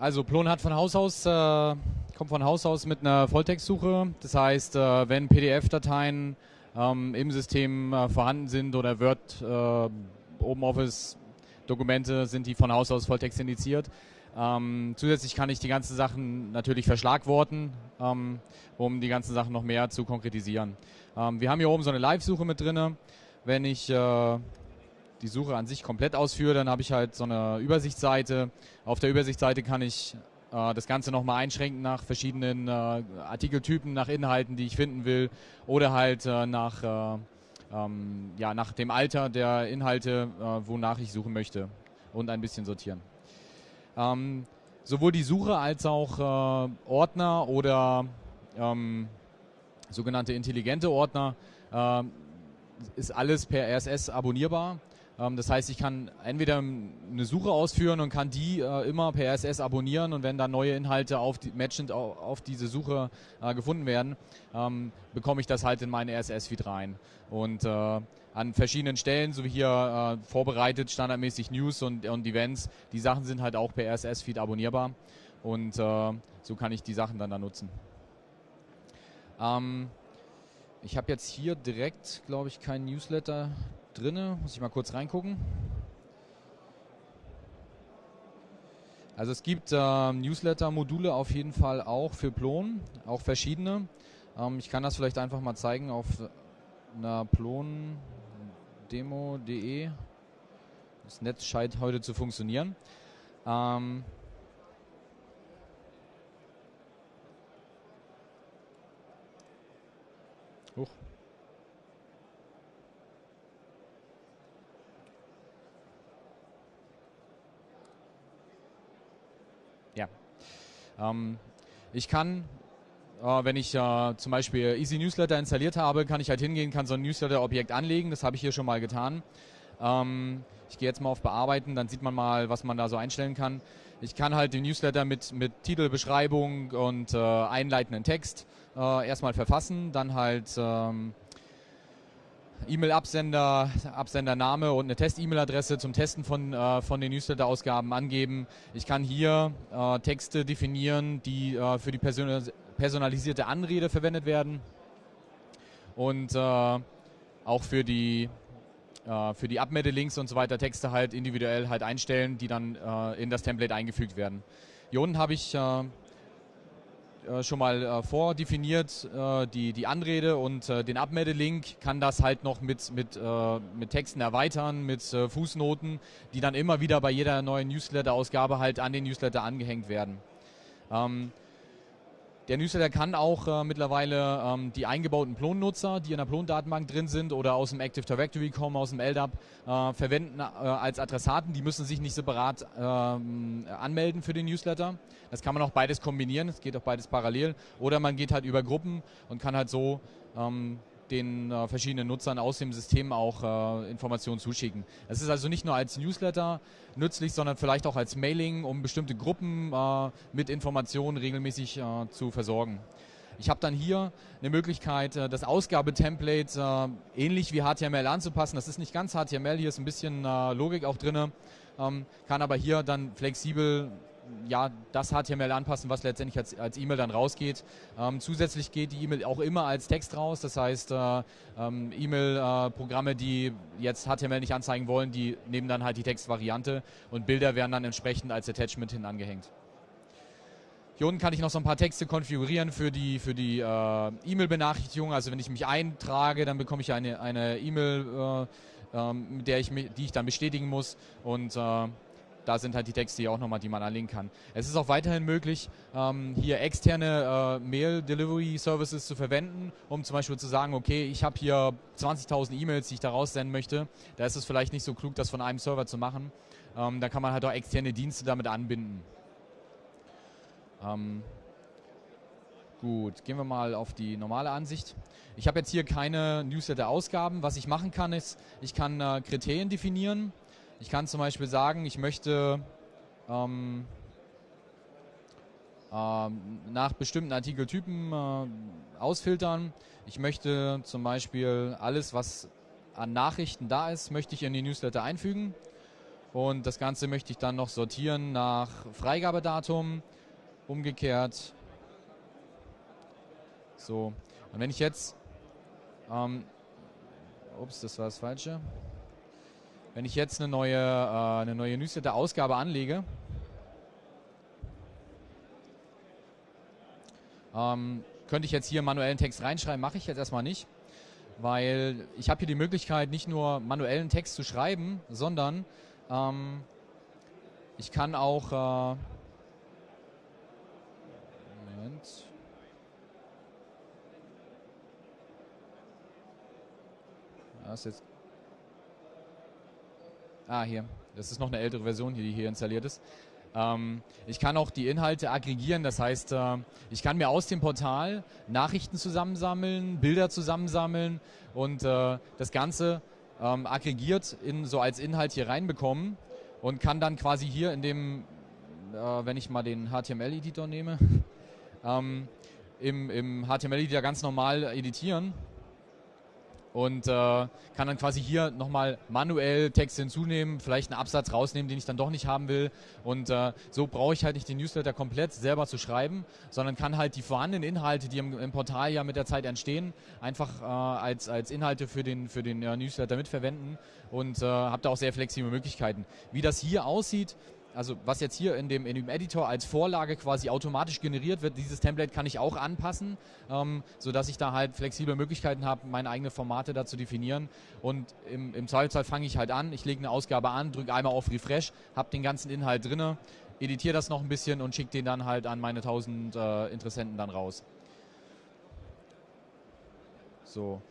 Also Plon hat von Haus aus, äh, kommt von Haus aus mit einer Volltextsuche. Das heißt, äh, wenn PDF-Dateien ähm, im System äh, vorhanden sind oder Word, äh, OpenOffice-Dokumente, sind die von Haus aus Volltext indiziert. Ähm, zusätzlich kann ich die ganzen Sachen natürlich verschlagworten, ähm, um die ganzen Sachen noch mehr zu konkretisieren. Ähm, wir haben hier oben so eine Live-Suche mit drin. Wenn ich äh, die Suche an sich komplett ausführe, dann habe ich halt so eine Übersichtsseite. Auf der Übersichtsseite kann ich äh, das Ganze nochmal einschränken nach verschiedenen äh, Artikeltypen, nach Inhalten, die ich finden will oder halt äh, nach, äh, ähm, ja, nach dem Alter der Inhalte, äh, wonach ich suchen möchte und ein bisschen sortieren. Ähm, sowohl die Suche als auch äh, Ordner oder ähm, sogenannte intelligente Ordner ist alles per RSS abonnierbar. Ähm, das heißt, ich kann entweder eine Suche ausführen und kann die äh, immer per RSS abonnieren und wenn dann neue Inhalte auf die, matchend auf, diese Suche äh, gefunden werden, ähm, bekomme ich das halt in meinen RSS-Feed rein. Und äh, an verschiedenen Stellen, so wie hier vorbereitet, standardmäßig News und, und Events, die Sachen sind halt auch per RSS-Feed abonnierbar und so kann ich die Sachen dann da nutzen. Ähm, ich habe jetzt hier direkt, glaube ich, kein Newsletter drin. Muss ich mal kurz reingucken. Also es gibt äh, Newsletter-Module auf jeden Fall auch für Plon, auch verschiedene. Ähm, ich kann das vielleicht einfach mal zeigen auf einer plon-demo.de. Das Netz scheint heute zu funktionieren. Ähm, Ähm, ich kann, äh, wenn ich äh, zum Beispiel Easy Newsletter installiert habe, kann ich halt hingehen, kann so ein Newsletter-Objekt anlegen. Das habe ich hier schon mal getan. Ähm, ich gehe jetzt mal auf Bearbeiten, dann sieht man mal, was man da so einstellen kann. Ich kann halt den Newsletter mit, mit Titel, Beschreibung und äh, einleitenden Text äh, erstmal verfassen, dann halt ähm, E-Mail-Absender, Absendername und eine Test-E-Mail-Adresse zum Testen von, äh, von den Newsletter-Ausgaben angeben. Ich kann hier äh, Texte definieren, die äh, für die personalisierte Anrede verwendet werden und äh, auch für die äh, für die Abmeldelinks und so weiter Texte halt individuell halt einstellen, die dann äh, in das Template eingefügt werden. Hier unten habe ich äh, schon mal äh, vordefiniert, äh, die, die Anrede und äh, den Abmeldelink, kann das halt noch mit, mit, mit Texten erweitern, mit Fußnoten, die dann immer wieder bei jeder neuen Newsletter-Ausgabe halt an den Newsletter angehängt werden. Ähm, der Newsletter kann auch äh, mittlerweile ähm, die eingebauten Plon-Nutzer, die in der Plon-Datenbank drin sind oder aus dem Active Directory kommen, aus dem LDAP, äh, verwenden äh, als Adressaten. Die müssen sich nicht separat ähm, anmelden für den Newsletter. Das kann man auch beides kombinieren, es geht auch beides parallel. Oder man geht halt über Gruppen und kann halt so ähm, den äh, verschiedenen Nutzern aus dem System auch äh, Informationen zuschicken. Es ist also nicht nur als Newsletter nützlich, sondern vielleicht auch als Mailing, um bestimmte Gruppen äh, mit Informationen regelmäßig äh, zu versorgen. Ich habe dann hier eine Möglichkeit, äh, das Ausgabetemplate äh, ähnlich wie HTML anzupassen. Das ist nicht ganz HTML, hier ist ein bisschen Logik auch drin, ähm, kann aber hier dann flexibel ja, das HTML anpassen, was letztendlich als, als E-Mail dann rausgeht. Ähm, zusätzlich geht die E-Mail auch immer als Text raus. Das heißt, äh, ähm, E-Mail-Programme, äh, die jetzt HTML nicht anzeigen wollen, die nehmen dann halt die Textvariante und Bilder werden dann entsprechend als Attachment hin angehängt. Hier unten kann ich noch so ein paar Texte konfigurieren für die, für die äh, E-Mail-Benachrichtigung. Also wenn ich mich eintrage, dann bekomme ich eine E-Mail, äh, ähm, mit der ich mich, die ich dann bestätigen muss und äh, da sind halt die Texte hier auch nochmal, die man anlegen kann. Es ist auch weiterhin möglich, ähm, hier externe äh, Mail-Delivery-Services zu verwenden, um zum Beispiel zu sagen, okay, ich habe hier 20.000 E-Mails, die ich da raussenden möchte. Da ist es vielleicht nicht so klug, das von einem Server zu machen. Ähm, da kann man halt auch externe Dienste damit anbinden. Ähm, Gut, gehen wir mal auf die normale Ansicht. Ich habe jetzt hier keine Newsletter-Ausgaben. Was ich machen kann, ist, ich kann äh, Kriterien definieren. Ich kann zum Beispiel sagen, ich möchte ähm, ähm, nach bestimmten Artikeltypen äh, ausfiltern. Ich möchte zum Beispiel alles, was an Nachrichten da ist, möchte ich in die Newsletter einfügen. Und das Ganze möchte ich dann noch sortieren nach Freigabedatum. Umgekehrt. So. Und wenn ich jetzt, ähm, ups, das war das Falsche. Wenn ich jetzt eine neue, äh, eine neue Newsletter-Ausgabe anlege, ähm, könnte ich jetzt hier manuellen Text reinschreiben, mache ich jetzt erstmal nicht, weil ich habe hier die Möglichkeit, nicht nur manuellen Text zu schreiben, sondern ähm, ich kann auch äh, Moment. Das ist jetzt Ah, hier. Das ist noch eine ältere Version, die hier installiert ist. Ähm, ich kann auch die Inhalte aggregieren, das heißt, äh, ich kann mir aus dem Portal Nachrichten zusammensammeln, Bilder zusammensammeln und äh, das Ganze ähm, aggregiert in, so als Inhalt hier reinbekommen und kann dann quasi hier in dem, äh, wenn ich mal den HTML-Editor nehme, ähm, im, im HTML-Editor ganz normal editieren und äh, kann dann quasi hier nochmal manuell Text hinzunehmen, vielleicht einen Absatz rausnehmen, den ich dann doch nicht haben will. Und äh, so brauche ich halt nicht den Newsletter komplett selber zu schreiben, sondern kann halt die vorhandenen Inhalte, die im, im Portal ja mit der Zeit entstehen, einfach äh, als, als Inhalte für den, für den äh, Newsletter mitverwenden und äh, habe da auch sehr flexible Möglichkeiten. Wie das hier aussieht, also was jetzt hier in dem, in dem Editor als Vorlage quasi automatisch generiert wird, dieses Template kann ich auch anpassen, ähm, sodass ich da halt flexible Möglichkeiten habe, meine eigenen Formate da zu definieren. Und im, im Zweifelsfall fange ich halt an, ich lege eine Ausgabe an, drücke einmal auf Refresh, habe den ganzen Inhalt drinne, editiere das noch ein bisschen und schicke den dann halt an meine 1000 äh, Interessenten dann raus. So.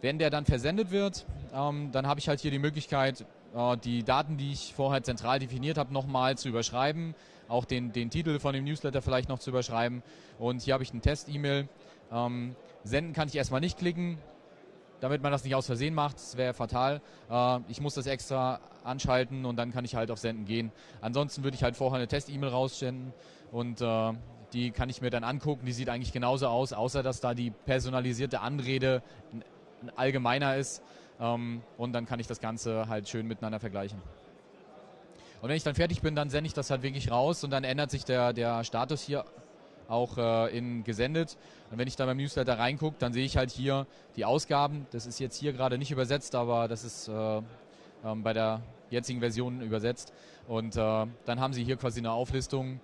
Wenn der dann versendet wird, ähm, dann habe ich halt hier die Möglichkeit, die Daten, die ich vorher zentral definiert habe, nochmal zu überschreiben, auch den, den Titel von dem Newsletter vielleicht noch zu überschreiben. Und hier habe ich eine Test-E-Mail. Ähm, senden kann ich erstmal nicht klicken, damit man das nicht aus Versehen macht, das wäre fatal. Äh, ich muss das extra anschalten und dann kann ich halt auf Senden gehen. Ansonsten würde ich halt vorher eine Test-E-Mail raussenden und äh, die kann ich mir dann angucken. Die sieht eigentlich genauso aus, außer dass da die personalisierte Anrede allgemeiner ist. Ähm, und dann kann ich das Ganze halt schön miteinander vergleichen. Und wenn ich dann fertig bin, dann sende ich das halt wirklich raus und dann ändert sich der, der Status hier auch äh, in gesendet. Und wenn ich da beim Newsletter reingucke, dann sehe ich halt hier die Ausgaben. Das ist jetzt hier gerade nicht übersetzt, aber das ist äh, ähm, bei der jetzigen Version übersetzt. Und äh, dann haben Sie hier quasi eine Auflistung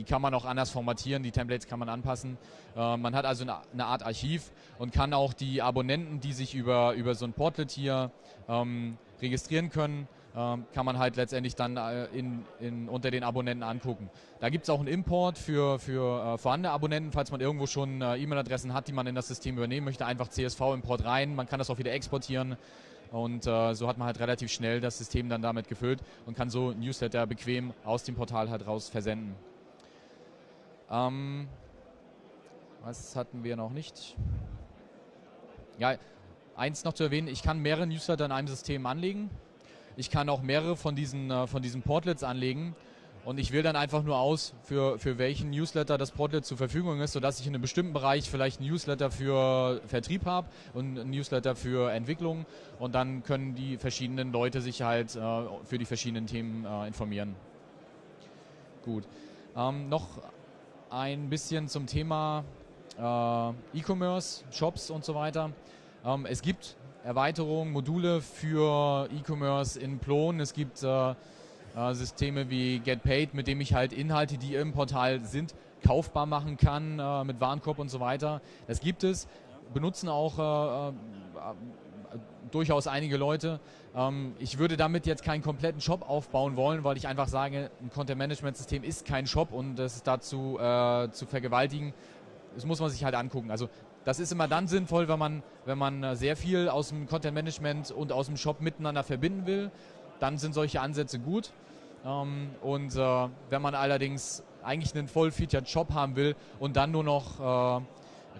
die kann man auch anders formatieren, die Templates kann man anpassen. Äh, man hat also eine, eine, Art Archiv und kann auch die Abonnenten, die sich über, über so ein Portlet hier ähm, registrieren können, ähm, kann man halt letztendlich dann äh, in, in, unter den Abonnenten angucken. Da gibt es auch einen Import für, für äh, vorhandene Abonnenten, falls man irgendwo schon äh, E-Mail-Adressen hat, die man in das System übernehmen möchte, einfach CSV-Import rein, man kann das auch wieder exportieren und äh, so hat man halt relativ schnell das System dann damit gefüllt und kann so Newsletter bequem aus dem Portal halt raus versenden. Ähm, was hatten wir noch nicht? Ja, eins noch zu erwähnen, ich kann mehrere Newsletter in einem System anlegen. Ich kann auch mehrere von diesen, äh, von diesen Portlets anlegen. Und ich wähle dann einfach nur aus, für, für welchen Newsletter das Portlet zur Verfügung ist, sodass ich in einem bestimmten Bereich vielleicht einen Newsletter für Vertrieb habe und einen Newsletter für Entwicklung. Und dann können die verschiedenen Leute sich halt äh, für die verschiedenen Themen äh, informieren. Gut. Ähm, noch ein bisschen zum Thema äh, E-Commerce, Shops und so weiter. Ähm, es gibt Erweiterungen, Module für E-Commerce in Plon. Es gibt äh, äh, Systeme wie GetPaid, mit dem ich halt Inhalte, die im Portal sind, kaufbar machen kann äh, mit Warenkorb und so weiter. Das gibt es. Benutzen auch äh, äh, durchaus einige Leute. Ähm, ich würde damit jetzt keinen kompletten Shop aufbauen wollen, weil ich einfach sage, ein Content-Management-System ist kein Shop und das ist dazu äh, zu vergewaltigen. Das muss man sich halt angucken. Also das ist immer dann sinnvoll, wenn man, wenn man äh, sehr viel aus dem Content-Management und aus dem Shop miteinander verbinden will. Dann sind solche Ansätze gut. Ähm, und äh, wenn man allerdings eigentlich einen voll-featured Shop haben will und dann nur noch äh,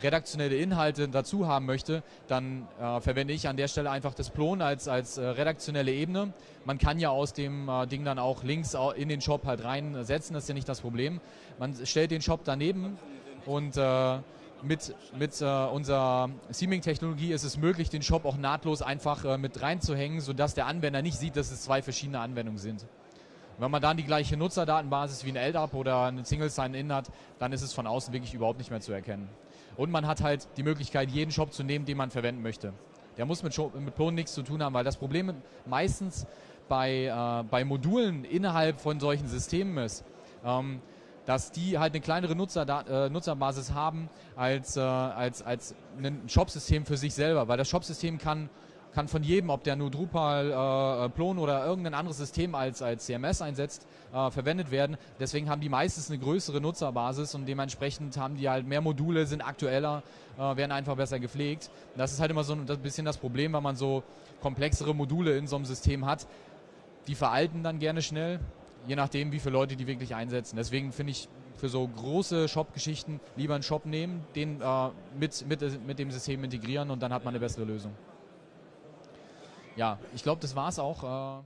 redaktionelle Inhalte dazu haben möchte, dann äh, verwende ich an der Stelle einfach das Plon als, als äh, redaktionelle Ebene. Man kann ja aus dem äh, Ding dann auch Links in den Shop halt reinsetzen, das ist ja nicht das Problem. Man stellt den Shop daneben und äh, mit, mit äh, unserer Seaming-Technologie ist es möglich, den Shop auch nahtlos einfach äh, mit reinzuhängen, sodass der Anwender nicht sieht, dass es zwei verschiedene Anwendungen sind. wenn man dann die gleiche Nutzerdatenbasis wie ein LDAP oder ein Single Sign-In hat, dann ist es von außen wirklich überhaupt nicht mehr zu erkennen. Und man hat halt die Möglichkeit, jeden Shop zu nehmen, den man verwenden möchte. Der muss mit, mit Plon nichts zu tun haben, weil das Problem meistens bei, äh, bei Modulen innerhalb von solchen Systemen ist, ähm, dass die halt eine kleinere Nutzer, äh, Nutzerbasis haben als, äh, als, als ein Shop-System für sich selber, weil das Shop-System kann, kann von jedem, ob der nur Drupal, äh, Plon oder irgendein anderes System als, als CMS einsetzt, äh, verwendet werden. Deswegen haben die meistens eine größere Nutzerbasis und dementsprechend haben die halt mehr Module, sind aktueller, äh, werden einfach besser gepflegt. Das ist halt immer so ein bisschen das Problem, wenn man so komplexere Module in so einem System hat. Die veralten dann gerne schnell je nachdem, wie viele Leute die wirklich einsetzen. Deswegen finde ich für so große Shop-Geschichten lieber einen Shop nehmen, den äh, mit, mit, mit dem System integrieren und dann hat man eine bessere Lösung. Ja, ich glaube, das war es auch. Äh